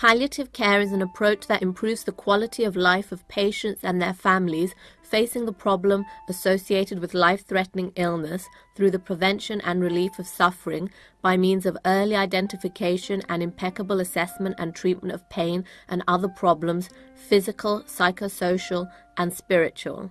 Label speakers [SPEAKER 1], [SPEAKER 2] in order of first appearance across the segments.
[SPEAKER 1] Palliative care is an approach that improves the quality of life of patients and their families facing the problem associated with life threatening illness through the prevention and relief of suffering by means of early identification and impeccable assessment and treatment of pain and other problems, physical, psychosocial, and spiritual.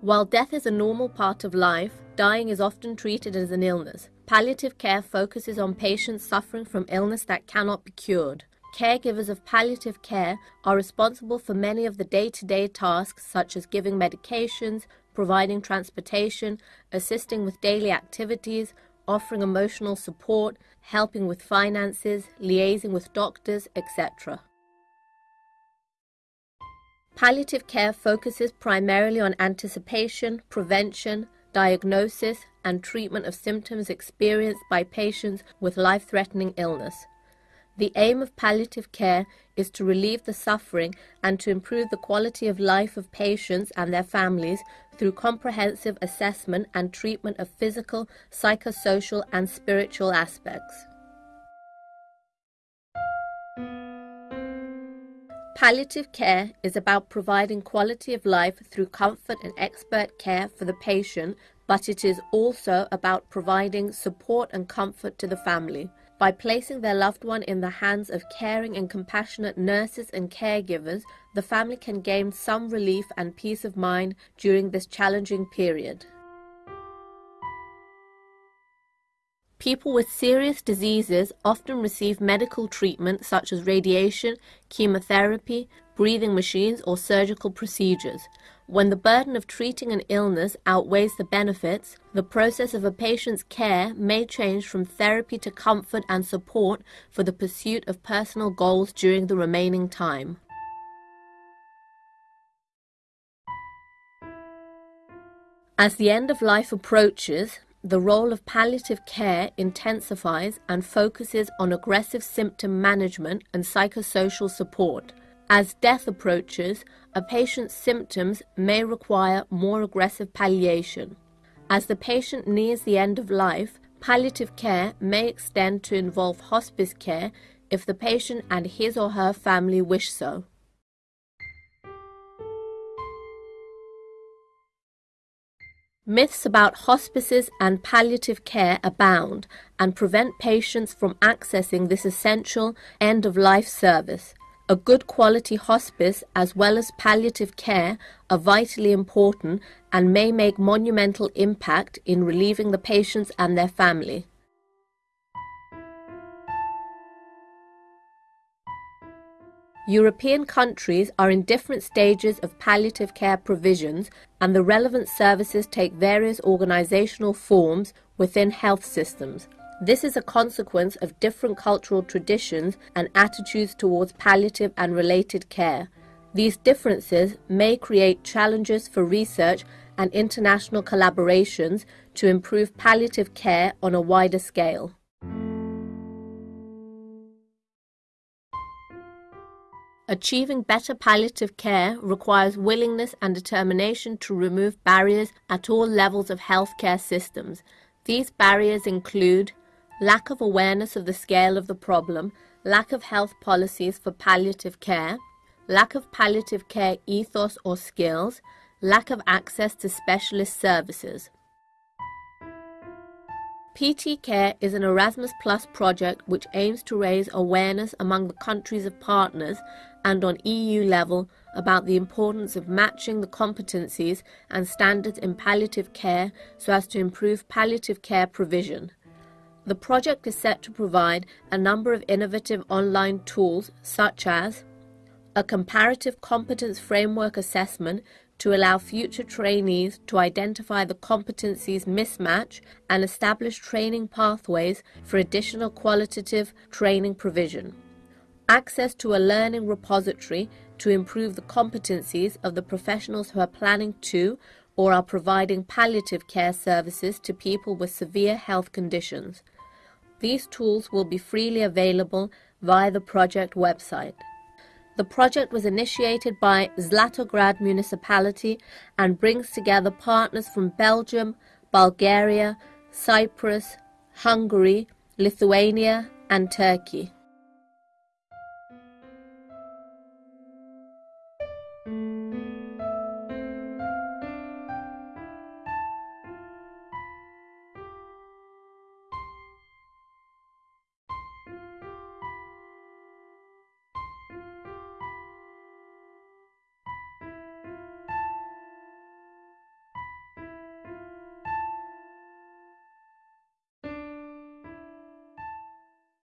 [SPEAKER 1] While death is a normal part of life, dying is often treated as an illness. Palliative care focuses on patients suffering from illness that cannot be cured. Caregivers of palliative care are responsible for many of the day to day tasks, such as giving medications, providing transportation, assisting with daily activities, offering emotional support, helping with finances, liaising with doctors, etc. Palliative care focuses primarily on anticipation, prevention, diagnosis, and treatment of symptoms experienced by patients with life threatening illness. The aim of palliative care is to relieve the suffering and to improve the quality of life of patients and their families through comprehensive assessment and treatment of physical, psychosocial, and spiritual aspects. Palliative care is about providing quality of life through comfort and expert care for the patient, but it is also about providing support and comfort to the family. By placing their loved one in the hands of caring and compassionate nurses and caregivers, the family can gain some relief and peace of mind during this challenging period. People with serious diseases often receive medical treatment such as radiation, chemotherapy, breathing machines, or surgical procedures. When the burden of treating an illness outweighs the benefits, the process of a patient's care may change from therapy to comfort and support for the pursuit of personal goals during the remaining time. As the end of life approaches, the role of palliative care intensifies and focuses on aggressive symptom management and psychosocial support. As death approaches, a patient's symptoms may require more aggressive palliation. As the patient nears the end of life, palliative care may extend to involve hospice care if the patient and his or her family wish so. Myths about hospices and palliative care abound and prevent patients from accessing this essential end of life service. A good quality hospice as well as palliative care are vitally important and may make monumental impact in relieving the patients and their family. European countries are in different stages of palliative care provisions and the relevant services take various organisational forms within health systems. This is a consequence of different cultural traditions and attitudes towards palliative and related care. These differences may create challenges for research and international collaborations to improve palliative care on a wider scale. Achieving better palliative care requires willingness and determination to remove barriers at all levels of healthcare systems. These barriers include lack of awareness of the scale of the problem, lack of health policies for palliative care, lack of palliative care ethos or skills, lack of access to specialist services. PT Care is an Erasmus Plus project which aims to raise awareness among the countries of partners and on EU level about the importance of matching the competencies and standards in palliative care so as to improve palliative care provision. The project is set to provide a number of innovative online tools such as a comparative competence framework assessment to allow future trainees to identify the competencies mismatch and establish training pathways for additional qualitative training provision access to a learning repository to improve the competencies of the professionals who are planning to or are providing palliative care services to people with severe health conditions. These tools will be freely available via the project website. The project was initiated by Zlatograd municipality and brings together partners from Belgium, Bulgaria, Cyprus, Hungary, Lithuania, and Turkey.